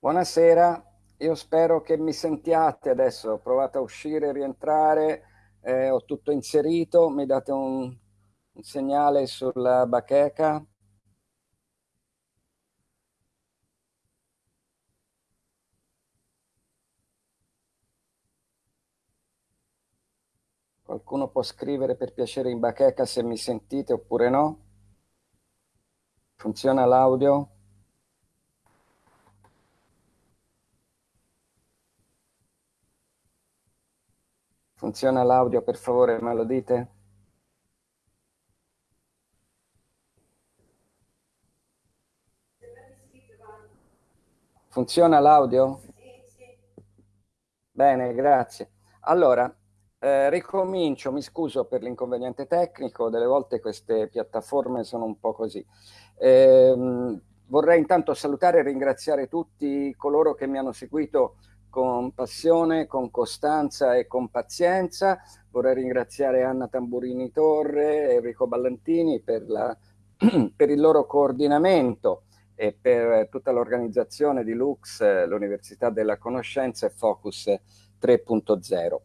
Buonasera, io spero che mi sentiate adesso, ho provato a uscire rientrare, eh, ho tutto inserito, mi date un, un segnale sulla bacheca. Qualcuno può scrivere per piacere in bacheca se mi sentite oppure no? Funziona l'audio? Funziona l'audio, per favore, me lo dite? Funziona l'audio? Bene, grazie. Allora, eh, ricomincio, mi scuso per l'inconveniente tecnico, delle volte queste piattaforme sono un po' così. Eh, vorrei intanto salutare e ringraziare tutti coloro che mi hanno seguito con passione, con costanza e con pazienza. Vorrei ringraziare Anna Tamburini Torre e Enrico Ballantini per, la, per il loro coordinamento e per tutta l'organizzazione di Lux, l'Università della Conoscenza e Focus 3.0.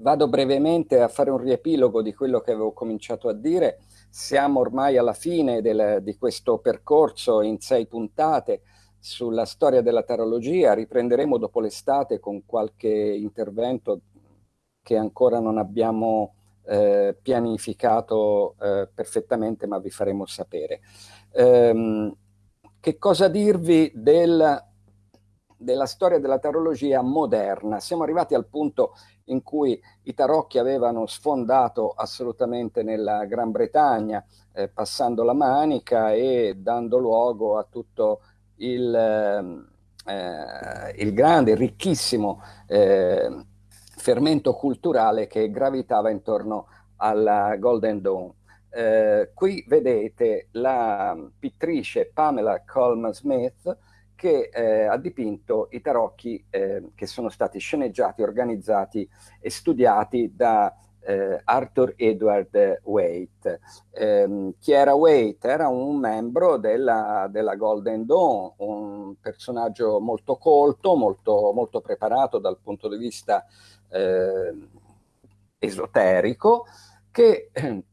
Vado brevemente a fare un riepilogo di quello che avevo cominciato a dire. Siamo ormai alla fine del, di questo percorso in sei puntate sulla storia della tarologia, riprenderemo dopo l'estate con qualche intervento che ancora non abbiamo eh, pianificato eh, perfettamente, ma vi faremo sapere. Ehm, che cosa dirvi del, della storia della tarologia moderna? Siamo arrivati al punto in cui i tarocchi avevano sfondato assolutamente nella Gran Bretagna, eh, passando la manica e dando luogo a tutto il, ehm, eh, il grande, ricchissimo eh, fermento culturale che gravitava intorno alla Golden Dawn. Eh, qui vedete la pittrice Pamela Colman Smith che eh, ha dipinto i tarocchi eh, che sono stati sceneggiati, organizzati e studiati da eh, Arthur Edward Waite. Eh, chi era Waite? Era un membro della, della, Golden Dawn, un personaggio molto colto, molto, molto preparato dal punto di vista eh, esoterico, che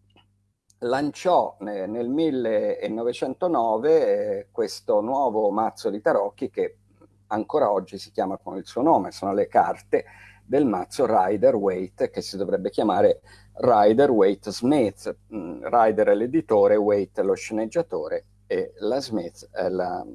lanciò nel, nel 1909 eh, questo nuovo mazzo di tarocchi che ancora oggi si chiama con il suo nome, sono le carte del mazzo Rider Waite che si dovrebbe chiamare Rider Waite Smith. Mm, Rider è l'editore, Waite lo sceneggiatore e la Smith è la,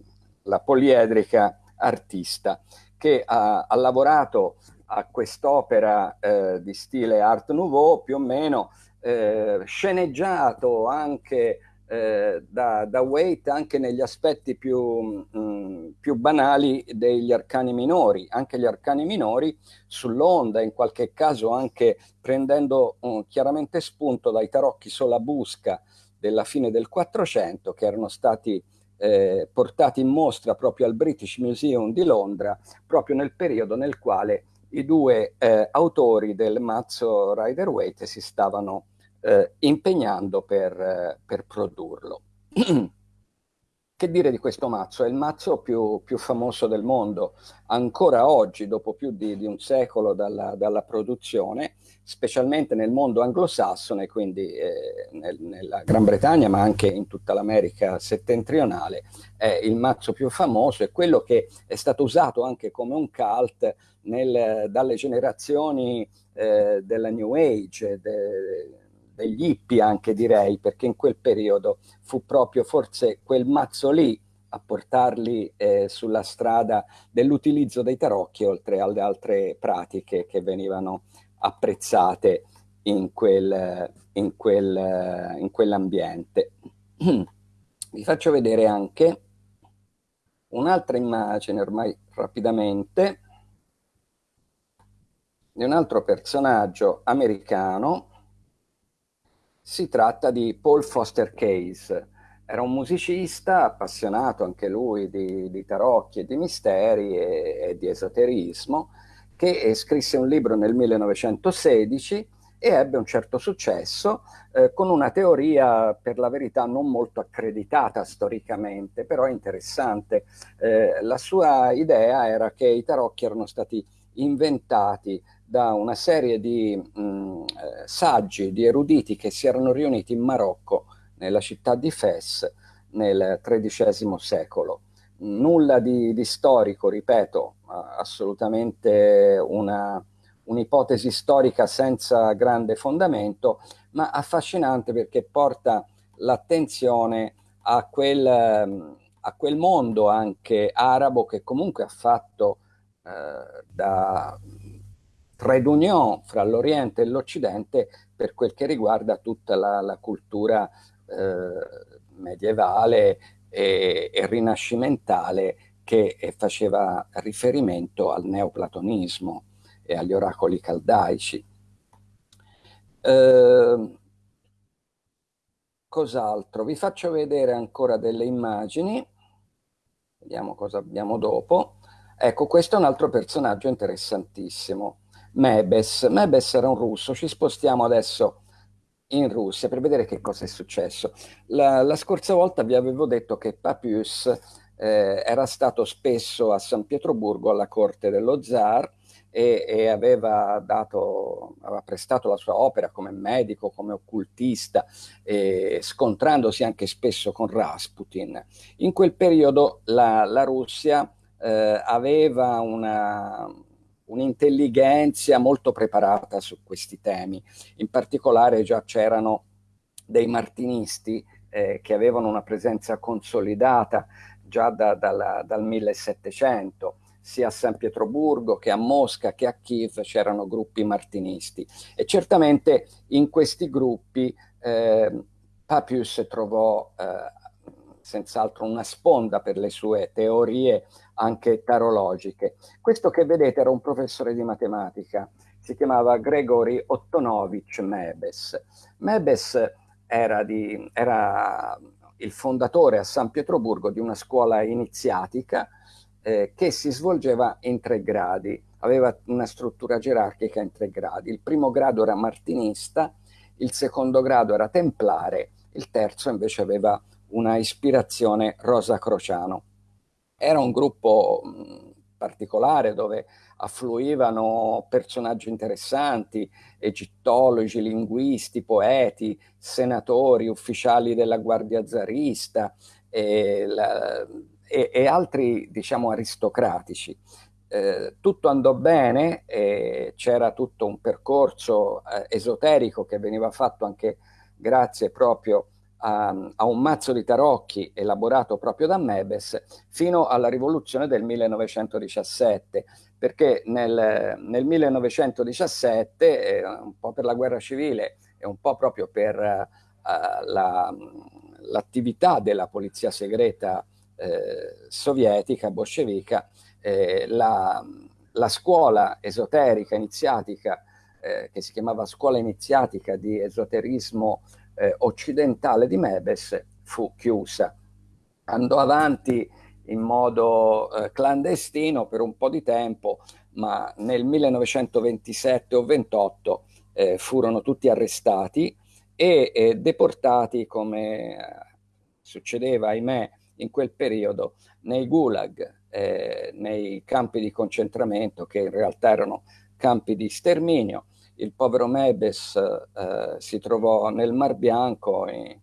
la poliedrica artista che ha, ha lavorato a quest'opera eh, di stile Art Nouveau più o meno eh, sceneggiato anche eh, da, da Waite anche negli aspetti più, mh, mm, più, banali degli arcani minori, anche gli arcani minori sull'onda, in qualche caso anche prendendo um, chiaramente spunto dai tarocchi Solabusca della fine del 400 che erano stati eh, portati in mostra proprio al British Museum di Londra, proprio nel periodo nel quale i due eh, autori del mazzo Rider Waite si stavano eh, impegnando per, eh, per produrlo. che dire di questo mazzo? È il mazzo più, più famoso del mondo, ancora oggi, dopo più di, di un secolo dalla, dalla, produzione, specialmente nel mondo anglosassone, quindi eh, nel, nella Gran Bretagna, ma anche in tutta l'America settentrionale, è il mazzo più famoso, è quello che è stato usato anche come un cult nel, dalle generazioni eh, della New Age, de, degli hippie anche direi, perché in quel periodo fu proprio forse quel mazzo lì a portarli eh, sulla strada dell'utilizzo dei tarocchi, oltre alle altre pratiche che venivano apprezzate in, quel, in, quel, in quell'ambiente. Vi faccio vedere anche un'altra immagine ormai rapidamente di un altro personaggio americano si tratta di Paul Foster Case. Era un musicista appassionato anche lui di, di tarocchi e di misteri e, e, di esoterismo, che scrisse un libro nel 1916 e ebbe un certo successo eh, con una teoria per la verità non molto accreditata storicamente, però interessante. Eh, la sua idea era che i tarocchi erano stati inventati da una serie di mh, mm, eh, saggi, di eruditi che si erano riuniti in Marocco, nella città di Fes, nel XIII secolo. Nulla di, di storico, ripeto, assolutamente un'ipotesi storica senza grande fondamento, ma affascinante perché porta l'attenzione a quel, a quel mondo anche arabo che comunque ha fatto eh, da trade union fra l'Oriente e l'Occidente per quel che riguarda tutta la, la cultura eh, medievale e, e, rinascimentale che faceva riferimento al neoplatonismo e agli oracoli caldaici. Eh, cos'altro? Vi faccio vedere ancora delle immagini, vediamo cosa abbiamo dopo. Ecco, questo è un altro personaggio interessantissimo, Mebes. Mebes era un russo, ci spostiamo adesso in Russia per vedere che cosa è successo. La, la scorsa volta vi avevo detto che Papius eh, era stato spesso a San Pietroburgo alla corte dello zar e, e aveva, dato, aveva prestato la sua opera come medico, come occultista, eh, scontrandosi anche spesso con Rasputin. In quel periodo la, la Russia eh, aveva una un'intelligenza molto preparata su questi temi. In particolare già c'erano dei martinisti eh, che avevano una presenza consolidata già da, dalla, dal 1700, sia a San Pietroburgo che a Mosca che a Kiev c'erano gruppi martinisti e certamente in questi gruppi eh, Papius trovò eh, senz'altro una sponda per le sue teorie anche tarologiche. Questo che vedete era un professore di matematica, si chiamava Gregory Ottonovich Mebes. Mebes era, di, era il fondatore a San Pietroburgo di una scuola iniziatica eh, che si svolgeva in tre gradi, aveva una struttura gerarchica in tre gradi. Il primo grado era martinista, il secondo grado era templare, il terzo invece aveva una ispirazione rosa crociano. Era un gruppo particolare dove affluivano personaggi interessanti, egittologi, linguisti, poeti, senatori, ufficiali della Guardia Zarista e, la, e, e altri, diciamo, aristocratici. Eh, tutto andò bene, c'era tutto un percorso eh, esoterico che veniva fatto anche grazie proprio a, a, un mazzo di tarocchi elaborato proprio da Mebes fino alla rivoluzione del 1917, perché nel, nel 1917, eh, un po' per la guerra civile e un po' proprio per uh, l'attività la, della polizia segreta eh, sovietica, bolscevica, eh, la, la, scuola esoterica iniziatica, eh, che si chiamava scuola iniziatica di esoterismo eh, occidentale di Mebes fu chiusa. Andò avanti in modo eh, clandestino per un po' di tempo, ma nel 1927 o 28 eh, furono tutti arrestati e deportati come eh, succedeva, ahimè, in quel periodo nei gulag, eh, nei campi di concentramento che in realtà erano campi di sterminio il povero Mebes eh, si trovò nel Mar Bianco in,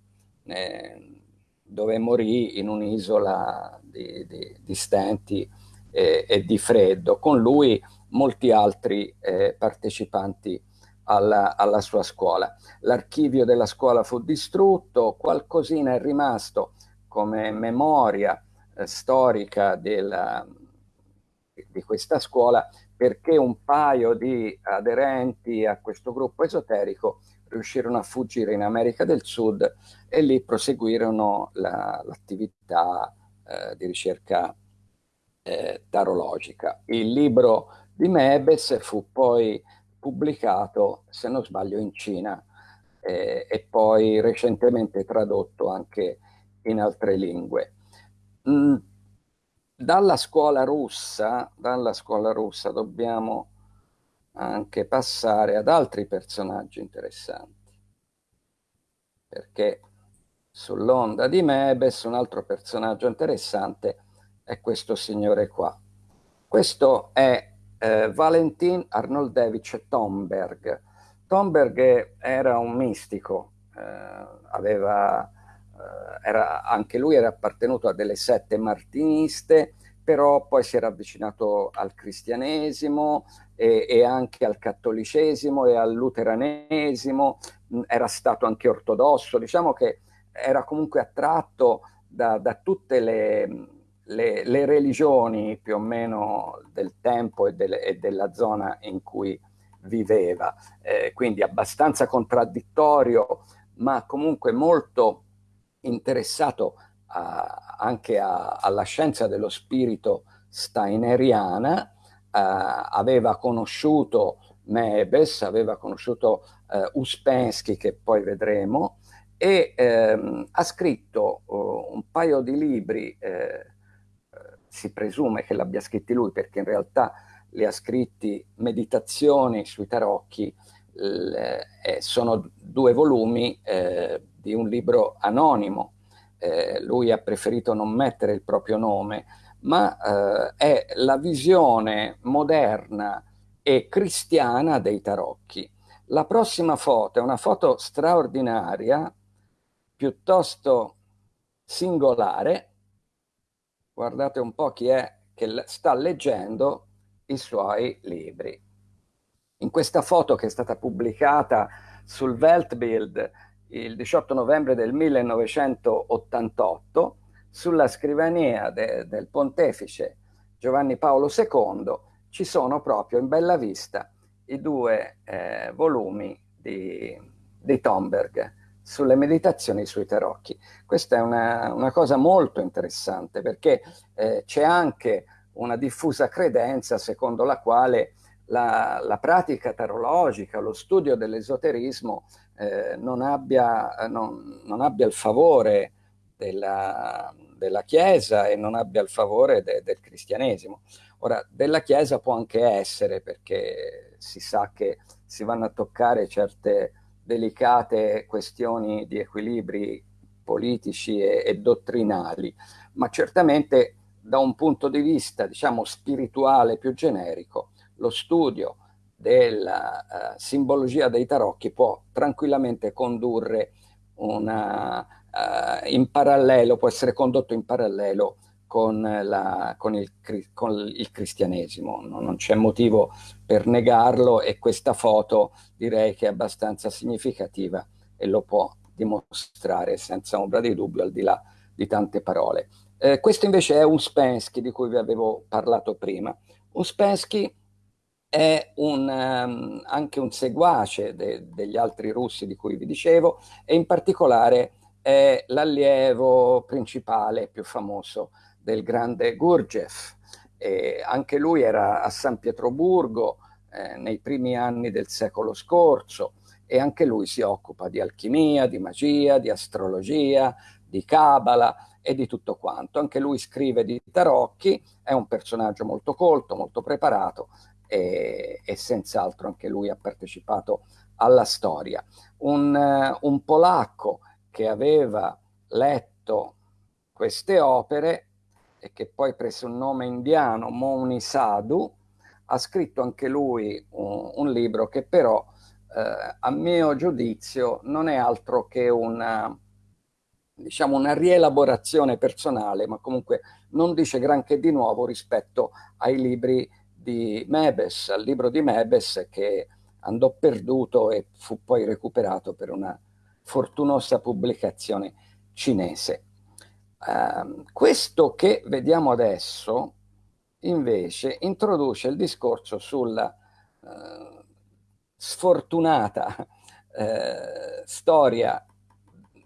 eh, dove morì in un'isola di, di, di, stenti e, e, di freddo, con lui molti altri eh, partecipanti alla, alla, sua scuola. L'archivio della scuola fu distrutto, qualcosina è rimasto come memoria eh, storica della, di questa scuola, perché un paio di aderenti a questo gruppo esoterico riuscirono a fuggire in America del Sud e lì proseguirono l'attività la, eh, di ricerca eh, tarologica. Il libro di Mebes fu poi pubblicato, se non sbaglio, in Cina eh, e poi recentemente tradotto anche in altre lingue. Mm, dalla scuola russa, dalla scuola russa dobbiamo anche passare ad altri personaggi interessanti. Perché sull'onda di Mebes un altro personaggio interessante è questo signore qua. Questo è eh, Valentin Arnoldevich Tomberg. Tomberg era un mistico, eh, aveva, era, anche lui era appartenuto a delle sette martiniste, però poi si era avvicinato al cristianesimo e, e anche al cattolicesimo e al luteranesimo, era stato anche ortodosso, diciamo che era comunque attratto da, da tutte le, le, le, religioni più o meno del tempo e, del, e della zona in cui viveva, eh, quindi abbastanza contraddittorio, ma comunque molto interessato a, anche a, alla scienza dello spirito steineriana, eh, aveva conosciuto Mebes, aveva conosciuto eh, Uspensky, che poi vedremo, e ehm, ha scritto uh, un paio di libri, eh, si presume che l'abbia scritti lui, perché in realtà li ha scritti Meditazioni sui tarocchi, eh, sono due volumi eh, di un libro anonimo. Eh, lui ha preferito non mettere il proprio nome, ma eh, è la visione moderna e cristiana dei tarocchi. La prossima foto è una foto straordinaria, piuttosto singolare. Guardate un po' chi è che sta leggendo i suoi libri. In questa foto che è stata pubblicata sul Weltbild il 18 novembre del 1988, sulla scrivania de, del pontefice Giovanni Paolo II ci sono proprio in bella vista i due eh, volumi di, di Tomberg sulle meditazioni sui tarocchi. Questa è una, una cosa molto interessante perché eh, c'è anche una diffusa credenza secondo la quale la, la pratica tarologica, lo studio dell'esoterismo eh, non, abbia, non, non, abbia, il favore della, della, Chiesa e non abbia il favore de, del cristianesimo. Ora, della Chiesa può anche essere perché si sa che si vanno a toccare certe delicate questioni di equilibri politici e, e dottrinali, ma certamente da un punto di vista, diciamo, spirituale più generico, lo studio della uh, simbologia dei tarocchi può tranquillamente condurre una, uh, in parallelo, può essere condotto in parallelo con, la, con, il, con il, cristianesimo. No, non c'è motivo per negarlo e questa foto direi che è abbastanza significativa e lo può dimostrare senza ombra di dubbio al di là di tante parole. Eh, questo invece è Uspensky di cui vi avevo parlato prima. Uspensky è un, um, anche un seguace de degli altri russi di cui vi dicevo e in particolare è l'allievo principale più famoso del grande Gurdjieff. E anche lui era a San Pietroburgo eh, nei primi anni del secolo scorso e anche lui si occupa di alchimia, di magia, di astrologia, di cabala e di tutto quanto. Anche lui scrive di tarocchi, è un personaggio molto colto, molto preparato e, e senz'altro anche lui ha partecipato alla storia. Un, uh, un polacco che aveva letto queste opere e che poi prese un nome indiano, Mouni Sadhu, ha scritto anche lui un, un libro che però eh, a mio giudizio non è altro che una, diciamo, una rielaborazione personale, ma comunque non dice granché di nuovo rispetto ai libri di Mebes, al libro di Mebes che andò perduto e fu poi recuperato per una fortunosa pubblicazione cinese. Uh, questo che vediamo adesso invece introduce il discorso sulla uh, sfortunata uh, storia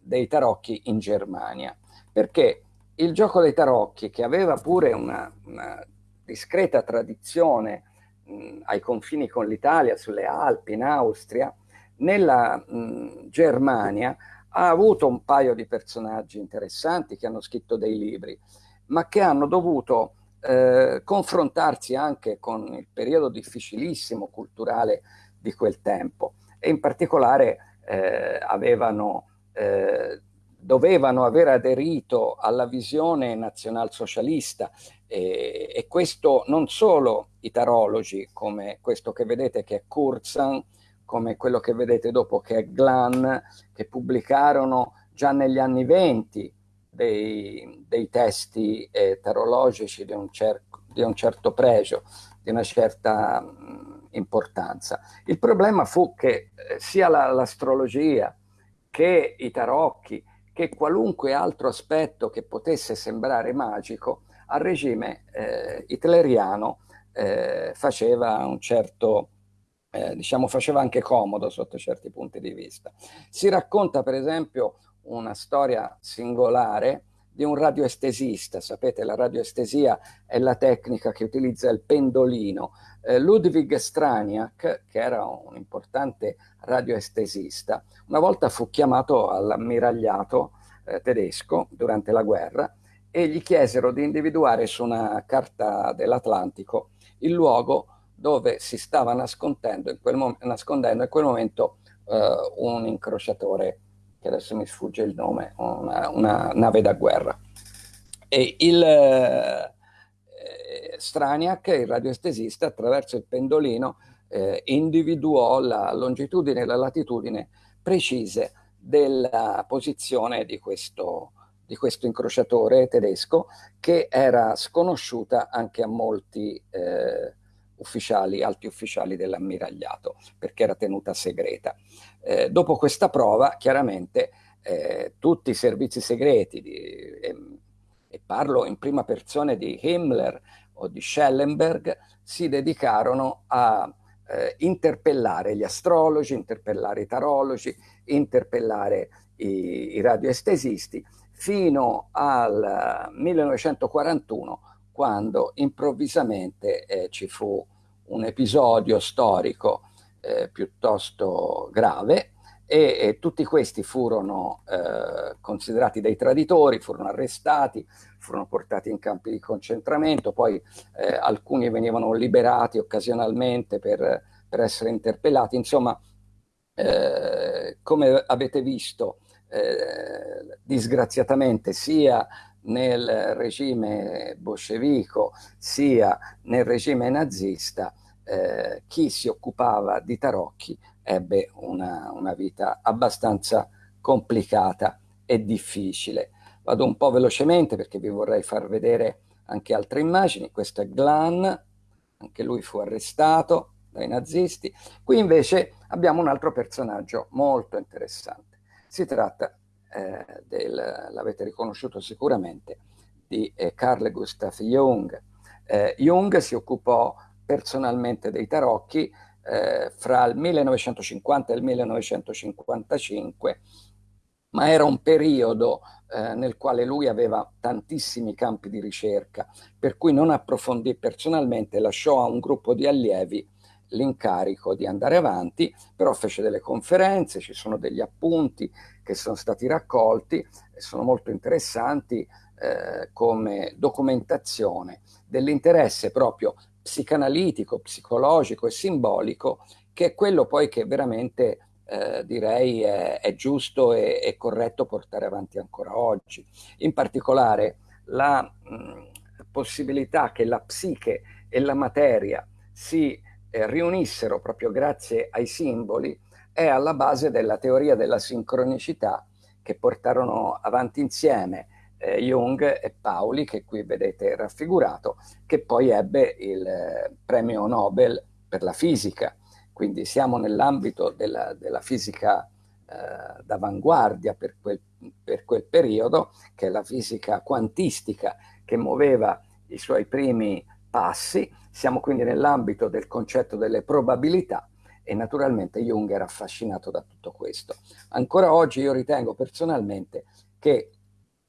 dei tarocchi in Germania, perché il gioco dei tarocchi, che aveva pure una, una discreta tradizione mh, ai confini con l'Italia, sulle Alpi, in Austria, nella mh, Germania ha avuto un paio di personaggi interessanti che hanno scritto dei libri, ma che hanno dovuto eh, confrontarsi anche con il periodo difficilissimo culturale di quel tempo. E in particolare eh, avevano, eh, dovevano aver aderito alla visione nazionalsocialista e, e questo non solo i tarologi come questo che vedete che è Kurzan, come quello che vedete dopo che è Glan, che pubblicarono già negli anni venti dei, dei testi eh, tarologici di un, di un, certo pregio, di una certa mh, importanza. Il problema fu che eh, sia l'astrologia la, che i tarocchi, che qualunque altro aspetto che potesse sembrare magico, al regime eh, hitleriano eh, faceva un certo eh, diciamo faceva anche comodo sotto certi punti di vista. Si racconta per esempio una storia singolare di un radioestesista. Sapete, la radioestesia è la tecnica che utilizza il pendolino. Eh, Ludwig Straniak, che era un importante radioestesista, una volta fu chiamato all'ammiragliato eh, tedesco durante la guerra e gli chiesero di individuare su una carta dell'Atlantico il luogo dove si stava nascondendo in quel, nascondendo in quel momento eh, un incrociatore che adesso mi sfugge il nome, una, una nave da guerra. E il eh, Straniak, il radioestesista, attraverso il pendolino eh, individuò la longitudine e la latitudine precise della posizione di questo, di questo incrociatore tedesco che era sconosciuta anche a molti eh, ufficiali, alti ufficiali dell'ammiragliato, perché era tenuta segreta. Eh, dopo questa prova, chiaramente, eh, tutti i servizi segreti, di, e, e, parlo in prima persona di Himmler o di Schellenberg, si dedicarono a eh, interpellare gli astrologi, interpellare i tarologi, interpellare i, i radioestesisti, fino al 1941 quando improvvisamente eh, ci fu un episodio storico eh, piuttosto grave e, e, tutti questi furono eh, considerati dei traditori, furono arrestati, furono portati in campi di concentramento, poi eh, alcuni venivano liberati occasionalmente per, per essere interpellati, insomma eh, come avete visto eh, disgraziatamente sia nel regime bolscevico sia nel regime nazista, eh, chi si occupava di tarocchi ebbe una, una, vita abbastanza complicata e difficile. Vado un po' velocemente perché vi vorrei far vedere anche altre immagini. Questo è Glan, anche lui fu arrestato dai nazisti. Qui invece abbiamo un altro personaggio molto interessante. Si tratta eh, l'avete riconosciuto sicuramente, di eh, Carl Gustav Jung. Eh, Jung si occupò personalmente dei tarocchi eh, fra il 1950 e il 1955, ma era un periodo eh, nel quale lui aveva tantissimi campi di ricerca, per cui non approfondì personalmente, lasciò a un gruppo di allievi l'incarico di andare avanti, però fece delle conferenze, ci sono degli appunti che sono stati raccolti e sono molto interessanti eh, come documentazione dell'interesse proprio psicanalitico, psicologico e simbolico, che è quello poi che veramente eh, direi è, è giusto e, e, corretto portare avanti ancora oggi. In particolare la mh, possibilità che la psiche e la materia si eh, riunissero proprio grazie ai simboli è alla base della teoria della sincronicità che portarono avanti insieme eh, Jung e Pauli, che qui vedete raffigurato, che poi ebbe il eh, premio Nobel per la fisica. Quindi siamo nell'ambito della, della, fisica eh, d'avanguardia per per quel periodo, che è la fisica quantistica che muoveva i suoi primi passi. Siamo quindi nell'ambito del concetto delle probabilità e naturalmente Jung era affascinato da tutto questo. Ancora oggi io ritengo personalmente che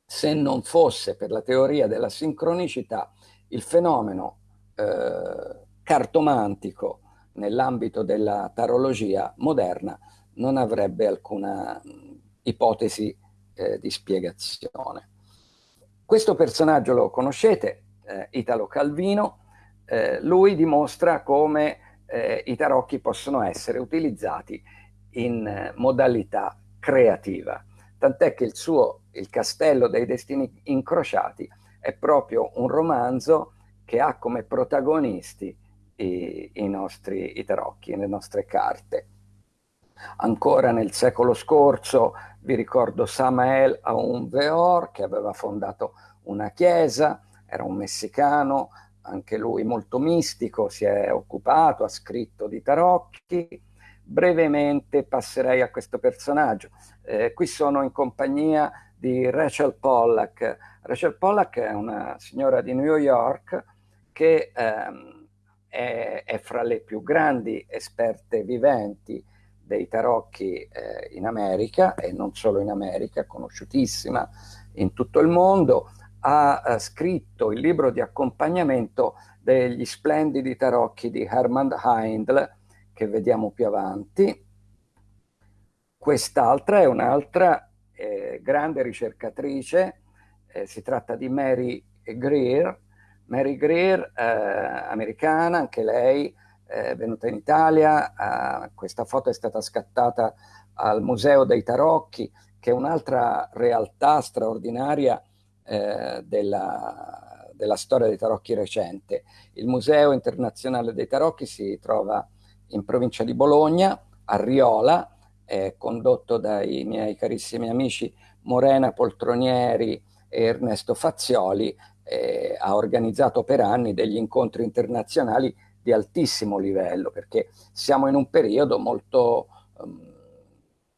se non fosse per la teoria della sincronicità, il fenomeno eh, cartomantico nell'ambito della tarologia moderna non avrebbe alcuna ipotesi eh, di spiegazione. Questo personaggio lo conoscete, eh, Italo Calvino, eh, lui dimostra come eh, i tarocchi possono essere utilizzati in eh, modalità creativa. Tant'è che il suo Il castello dei destini incrociati è proprio un romanzo che ha come protagonisti i, i nostri i tarocchi, le nostre carte. Ancora nel secolo scorso vi ricordo Samael Aoun-Veor che aveva fondato una chiesa, era un messicano, anche lui molto mistico, si è occupato, ha scritto di tarocchi. Brevemente passerei a questo personaggio. Eh, qui sono in compagnia di Rachel Pollack. Rachel Pollack è una signora di New York che ehm, è, è, fra le più grandi esperte viventi dei tarocchi eh, in America e non solo in America, conosciutissima in tutto il mondo, ha eh, scritto il libro di accompagnamento degli splendidi tarocchi di Hermann Heindl, che vediamo più avanti. Quest'altra è un'altra eh, grande ricercatrice, eh, si tratta di Mary Greer, Mary Greer, eh, americana, anche lei, è venuta in Italia, eh, questa foto è stata scattata al Museo dei Tarocchi, che è un'altra realtà straordinaria eh, della, della, storia dei tarocchi recente. Il Museo Internazionale dei Tarocchi si trova in provincia di Bologna, a Riola, è condotto dai miei carissimi amici Morena Poltronieri e Ernesto Fazioli, eh, ha organizzato per anni degli incontri internazionali di altissimo livello, perché siamo in un periodo molto, um,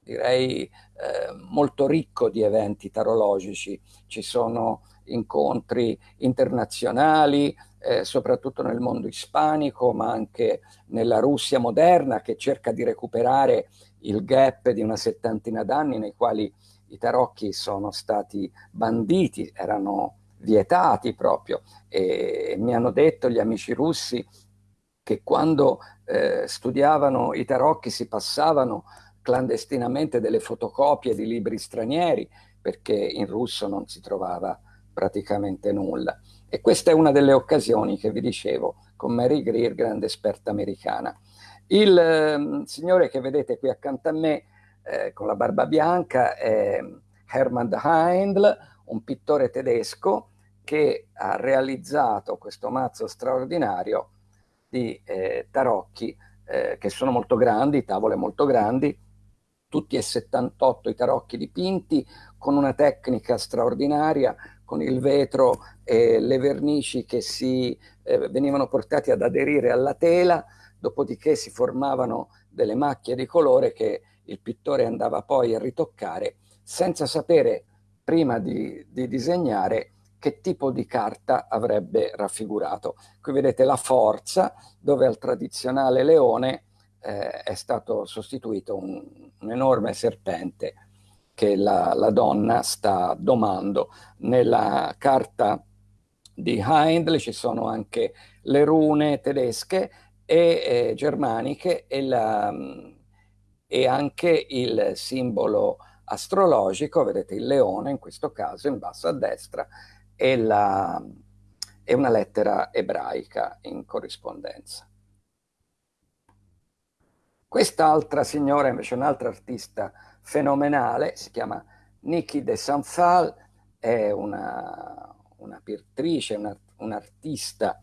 direi, eh, molto ricco di eventi tarologici. Ci sono incontri internazionali, eh, soprattutto nel mondo ispanico, ma anche nella Russia moderna, che cerca di recuperare il gap di una settantina d'anni nei quali i tarocchi sono stati banditi, erano vietati proprio. E mi hanno detto gli amici russi che quando eh, studiavano i tarocchi si passavano clandestinamente delle fotocopie di libri stranieri perché in russo non si trovava praticamente nulla. E questa è una delle occasioni che vi dicevo con Mary Greer, grande esperta americana. Il eh, signore che vedete qui accanto a me eh, con la barba bianca è Hermann Heindl, un pittore tedesco che ha realizzato questo mazzo straordinario di eh, tarocchi eh, che sono molto grandi, tavole molto grandi, tutti e 78 i tarocchi dipinti con una tecnica straordinaria, con il vetro e le vernici che si eh, venivano portati ad aderire alla tela, dopodiché si formavano delle macchie di colore che il pittore andava poi a ritoccare senza sapere prima di, di disegnare che tipo di carta avrebbe raffigurato. Qui vedete la forza, dove al tradizionale leone eh, è stato sostituito un, un enorme serpente che la, la, donna sta domando. Nella carta di Heindl ci sono anche le rune tedesche e eh, germaniche e, la, e anche il simbolo astrologico, vedete il leone in questo caso in basso a destra, e, la, e una lettera ebraica in corrispondenza. Quest'altra signora invece un'altra artista fenomenale, si chiama Niki de Sanfal, è una, una pittrice, una, un'artista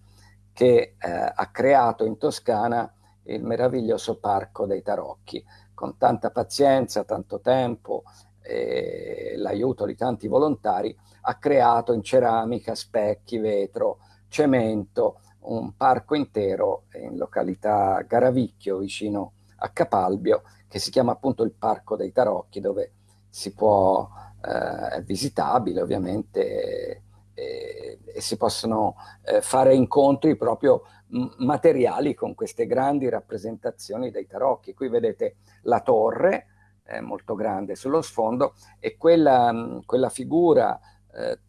che eh, ha creato in Toscana il meraviglioso Parco dei Tarocchi, con tanta pazienza, tanto tempo e l'aiuto di tanti volontari, ha creato in ceramica, specchi, vetro, cemento, un parco intero in località Garavicchio, vicino a Capalbio, che si chiama appunto il Parco dei Tarocchi, dove si può, eh, è visitabile ovviamente, e, e si possono eh, fare incontri proprio materiali con queste grandi rappresentazioni dei tarocchi. Qui vedete la torre, eh, molto grande sullo sfondo, e quella, quella figura eh,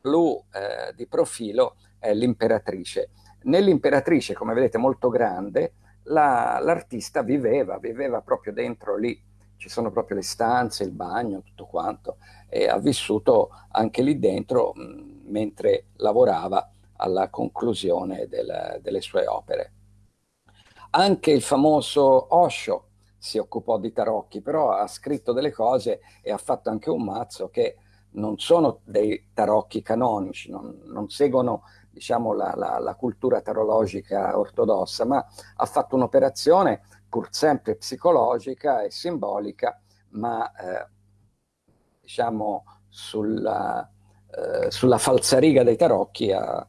blu eh, di profilo è l'imperatrice. Nell'imperatrice, come vedete molto grande, l'artista la, viveva, viveva proprio dentro lì, ci sono proprio le stanze, il bagno, tutto quanto, e ha vissuto anche lì dentro mh, mentre lavorava alla conclusione del, delle sue opere. Anche il famoso Osho si occupò di tarocchi, però ha scritto delle cose e ha fatto anche un mazzo che non sono dei tarocchi canonici, non, non seguono diciamo, la, la, la, cultura tarologica ortodossa, ma ha fatto un'operazione pur sempre psicologica e simbolica, ma eh, diciamo sulla, eh, sulla falsariga dei tarocchi ha,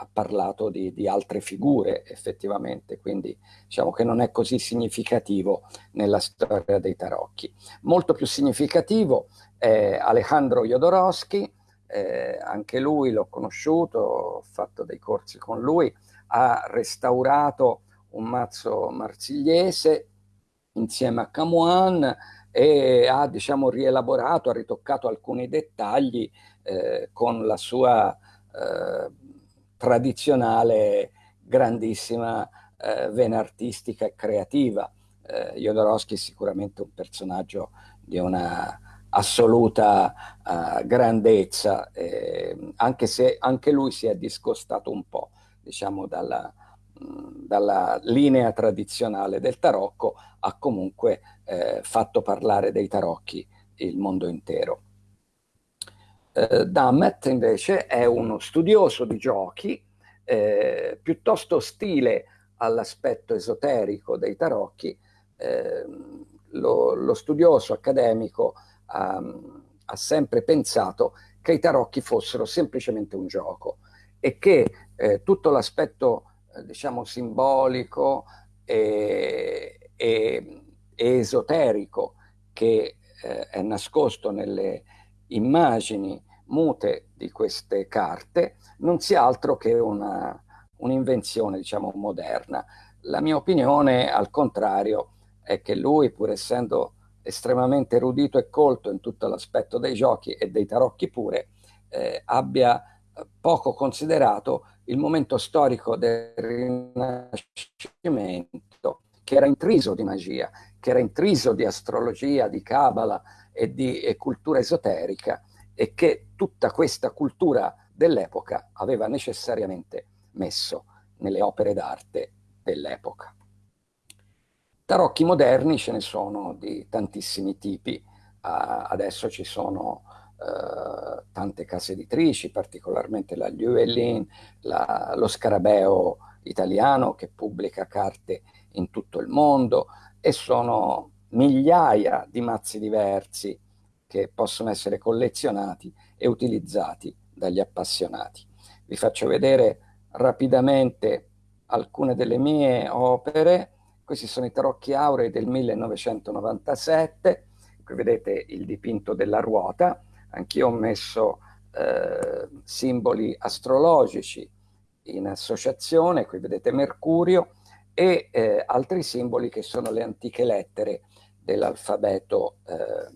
ha parlato di, di, altre figure effettivamente, quindi diciamo che non è così significativo nella storia dei tarocchi. Molto più significativo è Alejandro Jodorowsky, eh, anche lui l'ho conosciuto, ho fatto dei corsi con lui, ha restaurato un mazzo marsigliese insieme a Camuan e ha diciamo rielaborato, ha ritoccato alcuni dettagli eh, con la sua eh, tradizionale grandissima eh, vena artistica e creativa. Eh, Jodorowsky è sicuramente un personaggio di una assoluta uh, grandezza, eh, anche se anche lui si è discostato un po', diciamo, dalla, mh, dalla linea tradizionale del tarocco, ha comunque eh, fatto parlare dei tarocchi il mondo intero. Eh, Dammet invece è uno studioso di giochi, eh, piuttosto ostile all'aspetto esoterico dei tarocchi, eh, lo, lo, studioso accademico ha, ha, sempre pensato che i tarocchi fossero semplicemente un gioco e che eh, tutto l'aspetto eh, diciamo simbolico e, e, e esoterico che eh, è nascosto nelle immagini mute di queste carte non sia altro che un'invenzione, un diciamo, moderna. La mia opinione, al contrario, è che lui, pur essendo estremamente erudito e colto in tutto l'aspetto dei giochi e dei tarocchi pure, eh, abbia poco considerato il momento storico del Rinascimento, che era intriso di magia, che era intriso di astrologia, di cabala e di e cultura esoterica, e che tutta questa cultura dell'epoca aveva necessariamente messo nelle opere d'arte dell'epoca. Tarocchi moderni ce ne sono di tantissimi tipi, uh, adesso ci sono uh, tante case editrici, particolarmente la Llewellyn, lo Scarabeo italiano che pubblica carte in tutto il mondo e sono migliaia di mazzi diversi che possono essere collezionati e utilizzati dagli appassionati. Vi faccio vedere rapidamente alcune delle mie opere. Questi sono i tarocchi aurei del 1997. Qui vedete il dipinto della ruota. Anch'io ho messo eh, simboli astrologici in associazione. Qui vedete Mercurio e eh, altri simboli che sono le antiche lettere dell'alfabeto eh,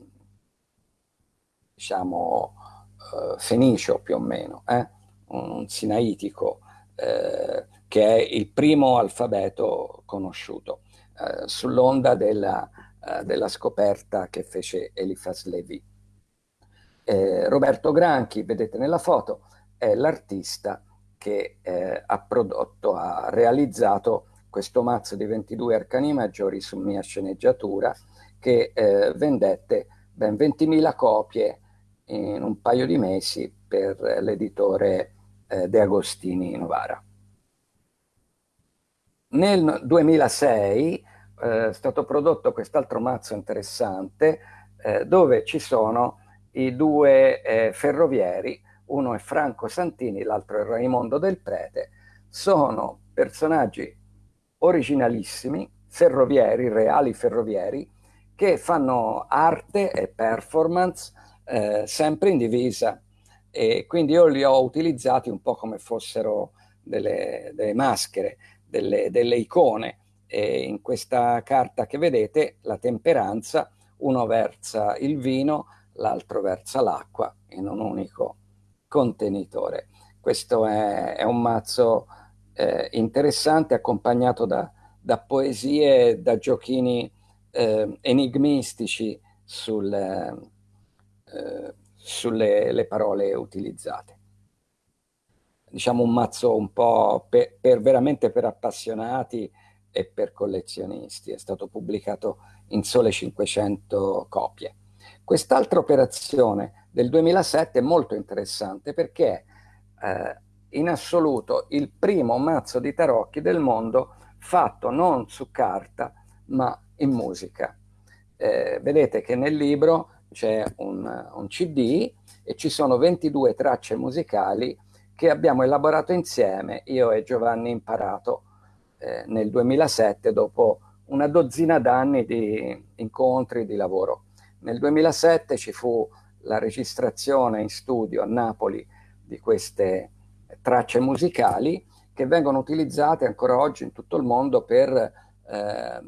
diciamo, eh, fenicio più o meno, eh? un sinaitico, eh, che è il primo alfabeto conosciuto, eh, sull'onda della, eh, della, scoperta che fece Eliphas Levi. Eh, Roberto Granchi, vedete nella foto, è l'artista che ha prodotto, ha realizzato questo mazzo di 22 arcani maggiori su mia sceneggiatura che vendette ben 20.000 copie in un paio di mesi per l'editore eh, De Agostini Novara. Nel 2006 eh, è stato prodotto quest'altro mazzo interessante eh, dove ci sono i due eh, ferrovieri, uno è Franco Santini, l'altro è Raimondo del Prete, sono personaggi originalissimi, ferrovieri, reali ferrovieri, che fanno arte e performance eh, sempre in divisa. E quindi io li ho utilizzati un po' come fossero delle, delle maschere, delle, delle icone e in questa carta che vedete la temperanza, uno versa il vino, l'altro versa l'acqua in un unico contenitore. Questo è, è un mazzo eh, interessante accompagnato da, da, poesie, da giochini eh, enigmistici sul, eh, sulle parole utilizzate. diciamo un mazzo un po' per, per, veramente per appassionati e per collezionisti, è stato pubblicato in sole 500 copie. Quest'altra operazione del 2007 è molto interessante perché eh, in assoluto il primo mazzo di tarocchi del mondo fatto non su carta ma in musica. Eh, vedete che nel libro c'è un, un, CD e ci sono 22 tracce musicali che abbiamo elaborato insieme, io e Giovanni Imparato, eh, nel 2007 dopo una dozzina d'anni di incontri, di lavoro. Nel 2007 ci fu la registrazione in studio a Napoli di queste tracce musicali che vengono utilizzate ancora oggi in tutto il mondo per, eh,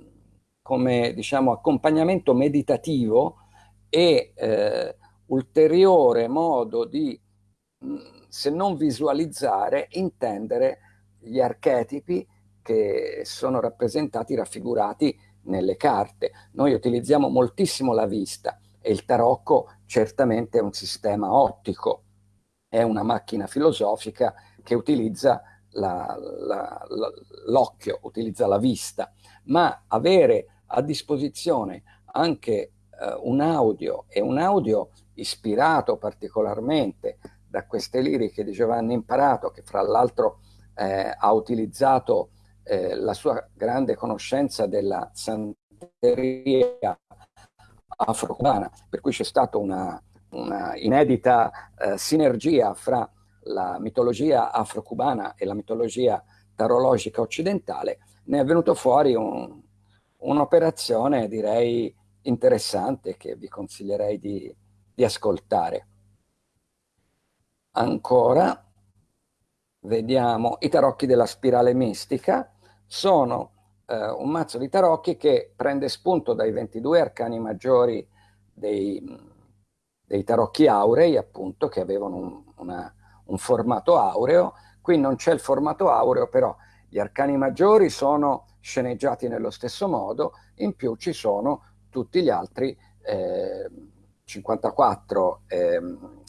come diciamo, accompagnamento meditativo e eh, ulteriore modo di, se non visualizzare, intendere gli archetipi che sono rappresentati, raffigurati nelle carte. Noi utilizziamo moltissimo la vista e il tarocco certamente è un sistema ottico, è una macchina filosofica che utilizza l'occhio, utilizza la vista, ma avere a disposizione anche eh, un audio e un audio ispirato particolarmente da queste liriche di Giovanni Imparato, che fra l'altro eh, ha utilizzato eh, la sua grande conoscenza della santeria afro-cubana, per cui c'è stata una, una inedita eh, sinergia fra la mitologia afro-cubana e la mitologia tarologica occidentale, ne è venuto fuori un, un'operazione direi interessante che vi consiglierei di, di ascoltare. Ancora, vediamo i tarocchi della spirale mistica, sono eh, un mazzo di tarocchi che prende spunto dai 22 arcani maggiori dei, dei tarocchi aurei, appunto, che avevano un, una, un formato aureo. Qui non c'è il formato aureo, però gli arcani maggiori sono sceneggiati nello stesso modo, in più ci sono tutti gli altri eh, 54, eh,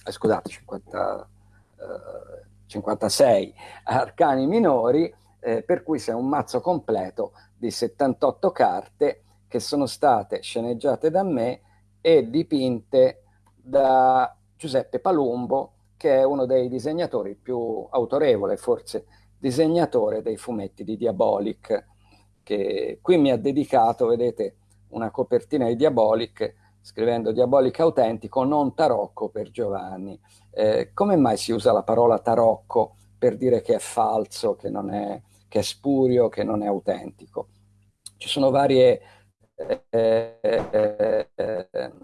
scusate, 50, eh, 56 arcani minori, eh, per cui c'è un mazzo completo di 78 carte che sono state sceneggiate da me e dipinte da Giuseppe Palumbo, che è uno dei disegnatori più autorevole, forse disegnatore dei fumetti di Diabolic, che qui mi ha dedicato, vedete, una copertina di Diabolic, scrivendo Diabolic autentico, non tarocco per Giovanni. Eh, come mai si usa la parola tarocco per dire che è falso, che non è che è spurio, che non è autentico. Ci sono varie, eh, eh,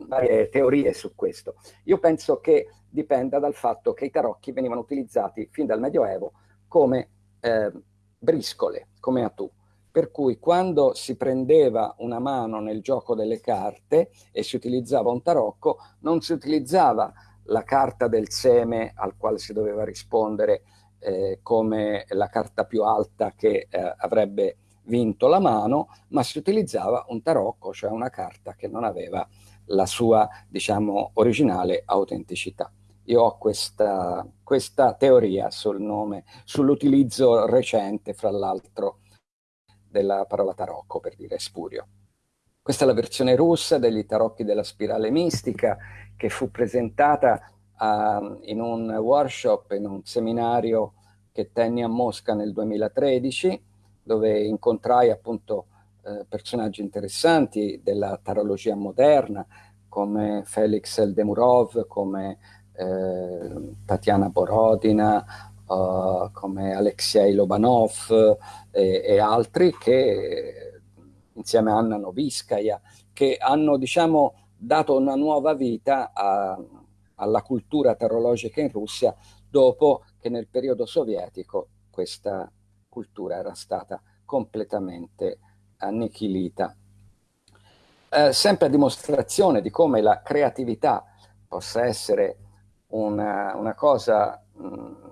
varie teorie su questo. Io penso che dipenda dal fatto che i tarocchi venivano utilizzati fin dal Medioevo come eh, briscole, come atù. Per cui quando si prendeva una mano nel gioco delle carte e si utilizzava un tarocco, non si utilizzava la carta del seme al quale si doveva rispondere eh, come la carta più alta che eh, avrebbe vinto la mano, ma si utilizzava un tarocco, cioè una carta che non aveva la sua, diciamo, originale autenticità. Io ho questa, questa teoria sul nome, sull'utilizzo recente, fra l'altro, della parola tarocco, per dire spurio. Questa è la versione russa degli tarocchi della spirale mistica, che fu presentata uh, in un workshop, in un seminario che tenni a Mosca nel 2013, dove incontrai appunto eh, personaggi interessanti della tarologia moderna, come Felix Eldemurov, come eh, Tatiana Borodina, uh, come Alexei Lobanov e, e, altri che insieme a Anna Noviskaya, che hanno diciamo dato una nuova vita a, alla cultura tarologica in Russia dopo che nel periodo sovietico questa cultura era stata completamente annichilita. Eh, sempre a dimostrazione di come la creatività possa essere una, una cosa mh,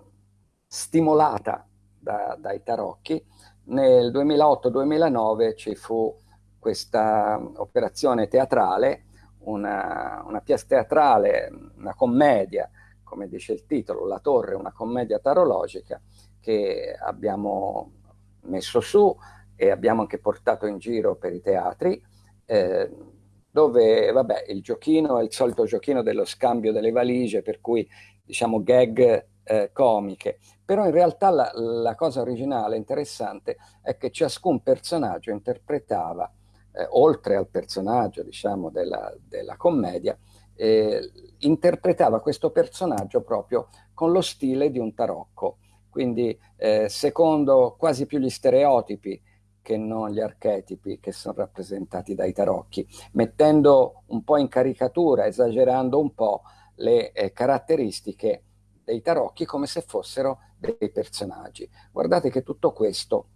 stimolata da, dai tarocchi, nel 2008-2009 ci fu questa operazione teatrale, una, una pièce teatrale, una commedia come dice il titolo, La Torre, una commedia tarologica che abbiamo messo su e abbiamo anche portato in giro per i teatri, eh, dove vabbè, il giochino è il solito giochino dello scambio delle valigie, per cui diciamo gag eh, comiche, però in realtà la, la, cosa originale, interessante, è che ciascun personaggio interpretava, eh, oltre al personaggio diciamo della, della commedia, eh, interpretava questo personaggio proprio con lo stile di un tarocco, quindi eh, secondo quasi più gli stereotipi che non gli archetipi che sono rappresentati dai tarocchi, mettendo un po' in caricatura, esagerando un po' le eh, caratteristiche dei tarocchi come se fossero dei personaggi. Guardate che tutto questo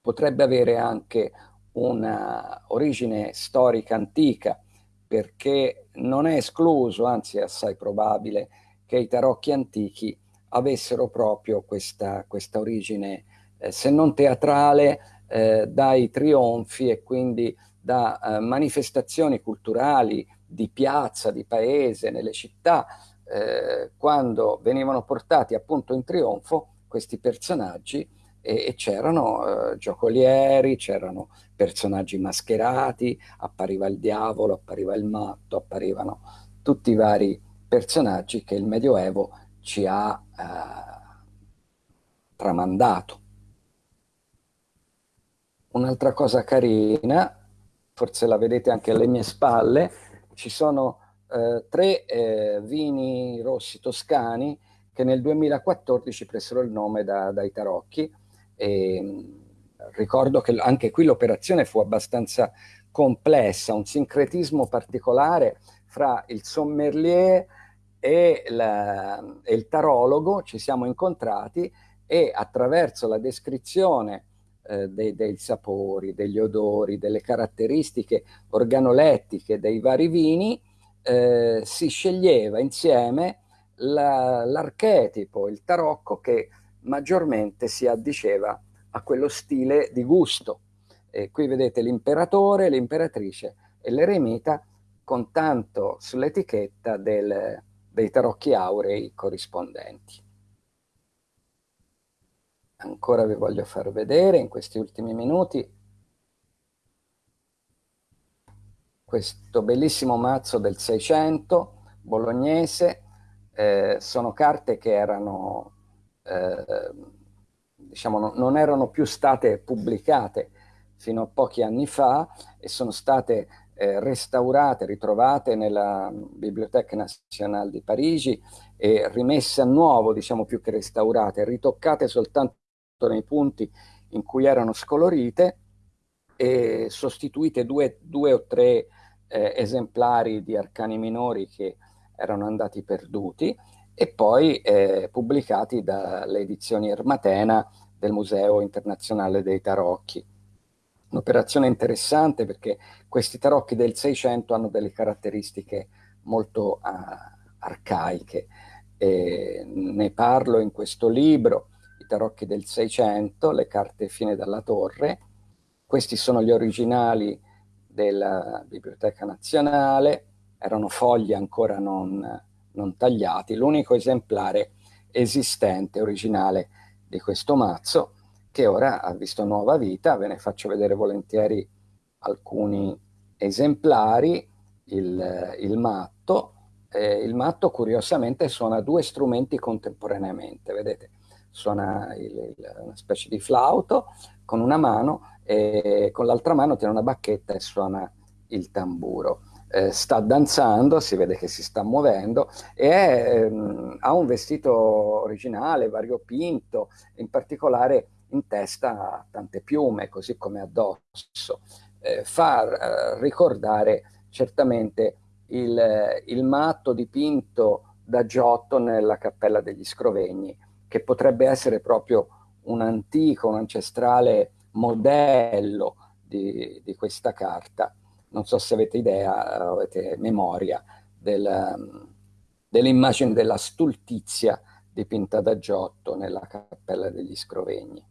potrebbe avere anche una origine storica antica, perché non è escluso, anzi è assai probabile, che i tarocchi antichi avessero proprio questa, questa origine, eh, se non teatrale, eh, dai trionfi e quindi da eh, manifestazioni culturali di piazza, di paese, nelle città, eh, quando venivano portati appunto in trionfo questi personaggi e, e c'erano eh, giocolieri, c'erano personaggi mascherati, appariva il diavolo, appariva il matto, apparivano tutti i vari personaggi che il Medioevo ci ha eh, tramandato. Un'altra cosa carina, forse la vedete anche alle mie spalle, ci sono eh, tre eh, vini rossi toscani che nel 2014 presero il nome da, dai tarocchi. E, mm, ricordo che anche qui l'operazione fu abbastanza complessa, un sincretismo particolare fra il sommelier e, la, e il tarologo, ci siamo incontrati e attraverso la descrizione eh, dei, dei, sapori, degli odori, delle caratteristiche organolettiche dei vari vini, eh, si sceglieva insieme l'archetipo, il tarocco che maggiormente si addiceva a quello stile di gusto. E qui vedete l'imperatore, l'imperatrice e l'eremita con tanto sull'etichetta dei tarocchi aurei corrispondenti. Ancora vi voglio far vedere in questi ultimi minuti questo bellissimo mazzo del 600 bolognese, eh, sono carte che erano, eh, diciamo, no, non erano più state pubblicate fino a pochi anni fa e sono state eh, restaurate, ritrovate nella Bibliothèque Nationale di Parigi e rimesse a nuovo, diciamo più che restaurate, ritoccate soltanto nei punti in cui erano scolorite e sostituite due, due o tre eh, esemplari di arcani minori che erano andati perduti e poi eh, pubblicati dalle edizioni Ermatena del Museo Internazionale dei Tarocchi. Un'operazione interessante perché questi tarocchi del 600 hanno delle caratteristiche molto uh, arcaiche. E ne parlo in questo libro, i tarocchi del 600, le carte fine dalla torre. Questi sono gli originali della Biblioteca Nazionale, erano fogli ancora non, non tagliati, l'unico esemplare esistente, originale di questo mazzo, che ora ha visto nuova vita, ve ne faccio vedere volentieri alcuni esemplari, il, il matto, eh, il matto curiosamente suona due strumenti contemporaneamente, vedete, suona il, il, una specie di flauto con una mano e con l'altra mano tiene una bacchetta e suona il tamburo. Eh, sta danzando, si vede che si sta muovendo e ehm, ha un vestito originale, variopinto, in particolare in testa tante piume, così come addosso. Eh, fa eh, ricordare certamente il, il matto dipinto da Giotto nella Cappella degli Scrovegni, che potrebbe essere proprio un antico, un ancestrale modello di, di questa carta. Non so se avete idea, avete memoria del, dell'immagine della stultizia dipinta da Giotto nella Cappella degli Scrovegni.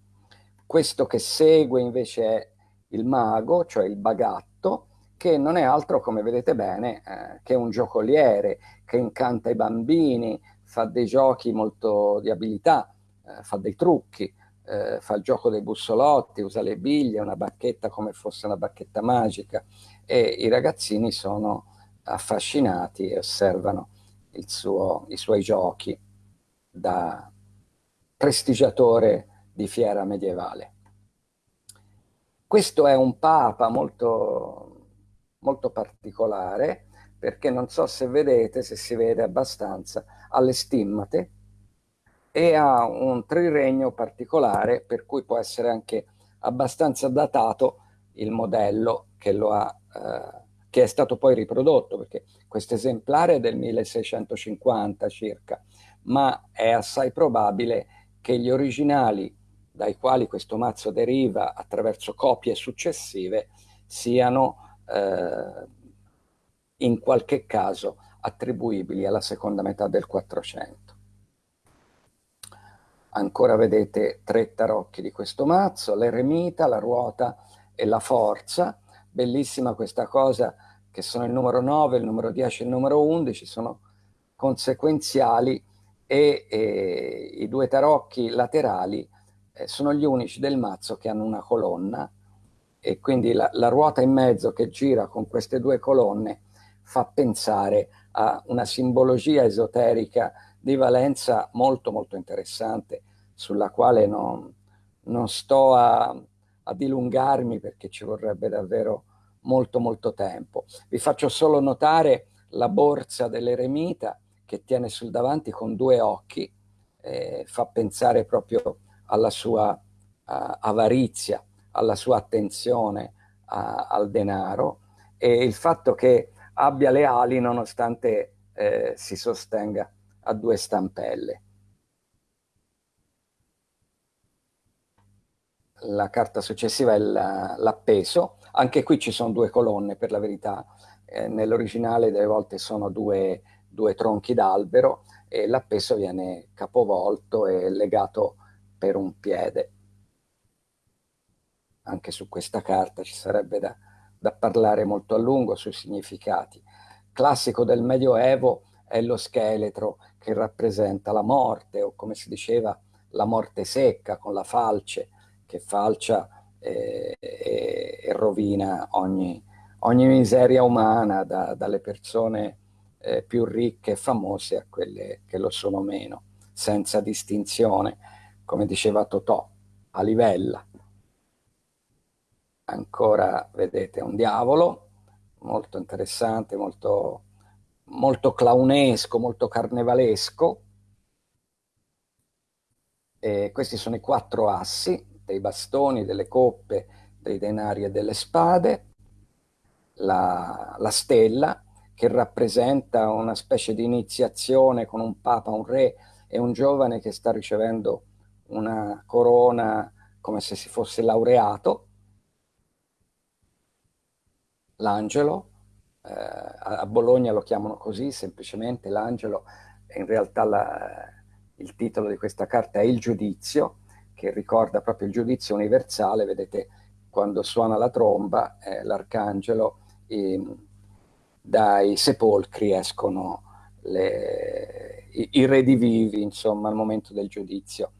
Questo che segue invece è il mago, cioè il bagatto, che non è altro, come vedete bene, eh, che un giocoliere che incanta i bambini, fa dei giochi molto di abilità, eh, fa dei trucchi, eh, fa il gioco dei bussolotti, usa le biglie, una bacchetta come fosse una bacchetta magica e i ragazzini sono affascinati e osservano suo, i suoi giochi da prestigiatore di fiera medievale. Questo è un papa molto, molto particolare perché non so se vedete, se si vede abbastanza, ha le stimmate e ha un triregno particolare per cui può essere anche abbastanza datato il modello che, lo ha, eh, che è stato poi riprodotto, perché questo esemplare è del 1650 circa, ma è assai probabile che gli originali dai quali questo mazzo deriva attraverso copie successive siano eh, in qualche caso attribuibili alla seconda metà del 400. Ancora vedete tre tarocchi di questo mazzo, l'eremita, la ruota e la forza. Bellissima questa cosa che sono il numero 9, il numero 10 e il numero 11, sono conseguenziali e, e i due tarocchi laterali eh, sono gli unici del mazzo che hanno una colonna e quindi la, la ruota in mezzo che gira con queste due colonne fa pensare a una simbologia esoterica di valenza molto molto interessante sulla quale non, non sto a, a dilungarmi perché ci vorrebbe davvero molto molto tempo. Vi faccio solo notare la borsa dell'eremita che tiene sul davanti con due occhi, eh, fa pensare proprio alla sua uh, avarizia, alla sua attenzione uh, al denaro e il fatto che abbia le ali nonostante eh, si sostenga a due stampelle. La carta successiva è l'appeso, anche qui ci sono due colonne per la verità, eh, nell'originale delle volte sono due, due tronchi d'albero e l'appeso viene capovolto e legato per un piede. Anche su questa carta ci sarebbe da, da parlare molto a lungo sui significati. Classico del Medioevo è lo scheletro che rappresenta la morte o come si diceva la morte secca con la falce che falcia e, e, e rovina ogni, ogni, miseria umana da, dalle persone eh, più ricche e famose a quelle che lo sono meno, senza distinzione, come diceva Totò, a livella. Ancora vedete un diavolo, molto interessante, molto, molto clownesco, molto carnevalesco. E questi sono i quattro assi dei bastoni, delle coppe, dei denari e delle spade. La, la stella che rappresenta una specie di iniziazione con un papa, un re e un giovane che sta ricevendo una corona come se si fosse laureato l'angelo, eh, a Bologna lo chiamano così, semplicemente l'angelo, in realtà la, il titolo di questa carta è il giudizio, che ricorda proprio il giudizio universale, vedete quando suona la tromba, eh, l'arcangelo, dai sepolcri escono le, i, i redivivi, insomma, al momento del giudizio.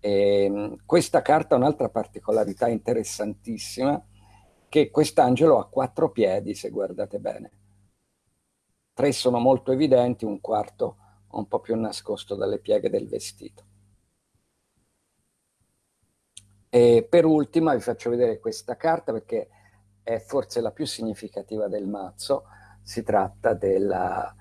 E, questa carta ha un'altra particolarità interessantissima, che quest'angelo ha quattro piedi, se guardate bene. Tre sono molto evidenti, un quarto un po' più nascosto dalle pieghe del vestito. E per ultima vi faccio vedere questa carta perché è forse la più significativa del mazzo. Si tratta della,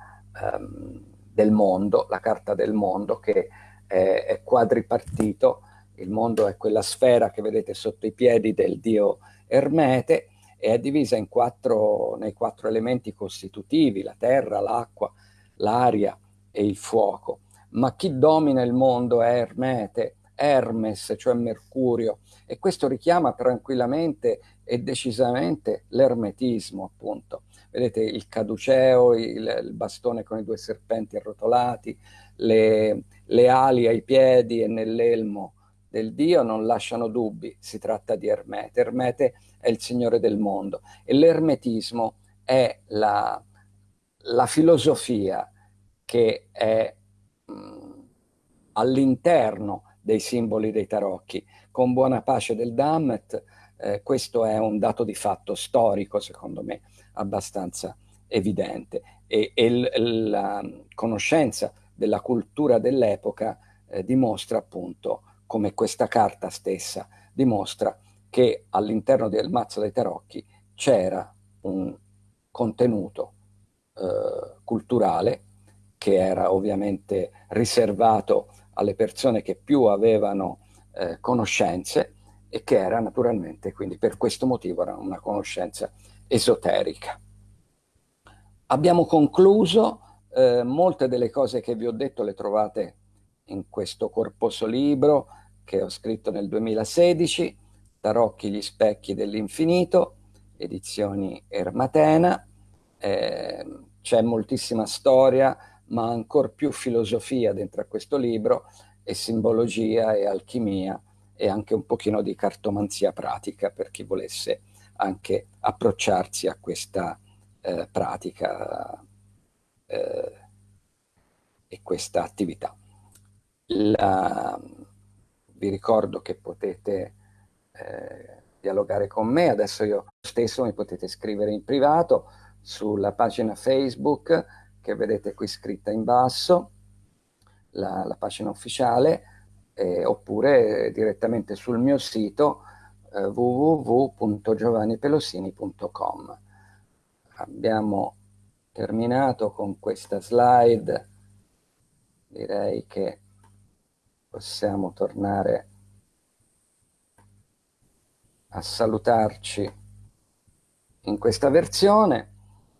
um, del mondo, la carta del mondo che è, è quadripartito. Il mondo è quella sfera che vedete sotto i piedi del dio Ermete e è divisa in quattro, nei quattro elementi costitutivi, la terra, l'acqua, l'aria e il fuoco. Ma chi domina il mondo è Ermete, Hermes, cioè Mercurio, e questo richiama tranquillamente e decisamente l'ermetismo, appunto. Vedete il caduceo, il, il, bastone con i due serpenti arrotolati, le, le ali ai piedi e nell'elmo del Dio non lasciano dubbi, si tratta di Ermete. Ermete è il Signore del mondo e l'ermetismo è la, la filosofia che è mh, all'interno dei simboli dei tarocchi. Con buona pace del Dammet, eh, questo è un dato di fatto storico, secondo me, abbastanza evidente. E, e la conoscenza della cultura dell'epoca eh, dimostra appunto come questa carta stessa dimostra che all'interno del mazzo dei tarocchi c'era un contenuto eh, culturale che era ovviamente riservato alle persone che più avevano eh, conoscenze e che era naturalmente, quindi per questo motivo era una conoscenza esoterica. Abbiamo concluso, eh, molte delle cose che vi ho detto le trovate in questo corposo libro che ho scritto nel 2016, Tarocchi gli specchi dell'infinito, edizioni Ermatena, eh, c'è moltissima storia, ma ancora più filosofia dentro a questo libro, e simbologia e alchimia, e anche un pochino di cartomanzia pratica per chi volesse anche approcciarsi a questa eh, pratica eh, e questa attività. La, vi ricordo che potete eh, dialogare con me, adesso io stesso mi potete scrivere in privato sulla pagina Facebook che vedete qui scritta in basso, la, la pagina ufficiale, eh, oppure direttamente sul mio sito eh, www.giovannipelosini.com. Abbiamo terminato con questa slide, direi che possiamo tornare a salutarci in questa versione.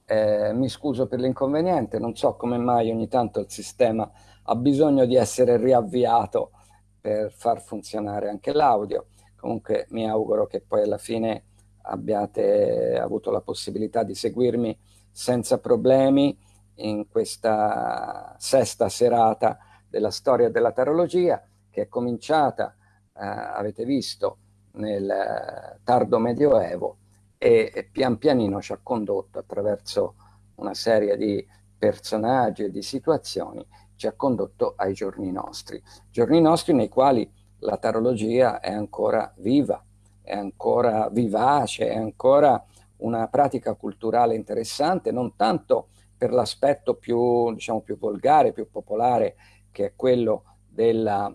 Eh, mi scuso per l'inconveniente, non so come mai ogni tanto il sistema ha bisogno di essere riavviato per far funzionare anche l'audio. Comunque mi auguro che poi alla fine abbiate avuto la possibilità di seguirmi senza problemi in questa sesta serata della storia della tarologia che è cominciata, eh, avete visto, nel eh, tardo medioevo e, e pian pianino ci ha condotto attraverso una serie di personaggi e di situazioni, ci ha condotto ai giorni nostri. Giorni nostri nei quali la tarologia è ancora viva, è ancora vivace, è ancora una pratica culturale interessante, non tanto per l'aspetto più, diciamo, più volgare, più popolare, che è quello della,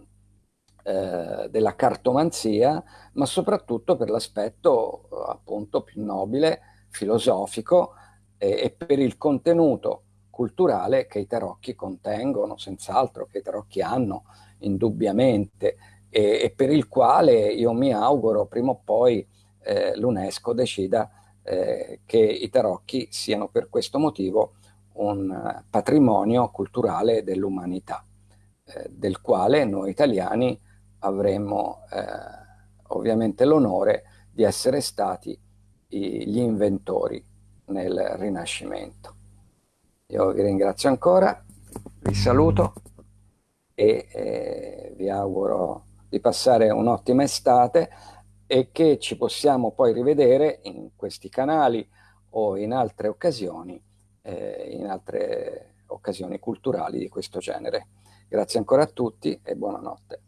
eh, della cartomanzia, ma soprattutto per l'aspetto appunto più nobile, filosofico eh, e per il contenuto culturale che i tarocchi contengono, senz'altro, che i tarocchi hanno indubbiamente e, e, per il quale io mi auguro prima o poi eh, l'UNESCO decida eh, che i tarocchi siano per questo motivo un patrimonio culturale dell'umanità, eh, del quale noi italiani avremmo eh, ovviamente l'onore di essere stati i, gli inventori nel Rinascimento. Io vi ringrazio ancora, vi saluto e eh, vi auguro di passare un'ottima estate e che ci possiamo poi rivedere in questi canali o in altre occasioni, eh, in altre occasioni culturali di questo genere. Grazie ancora a tutti e buonanotte.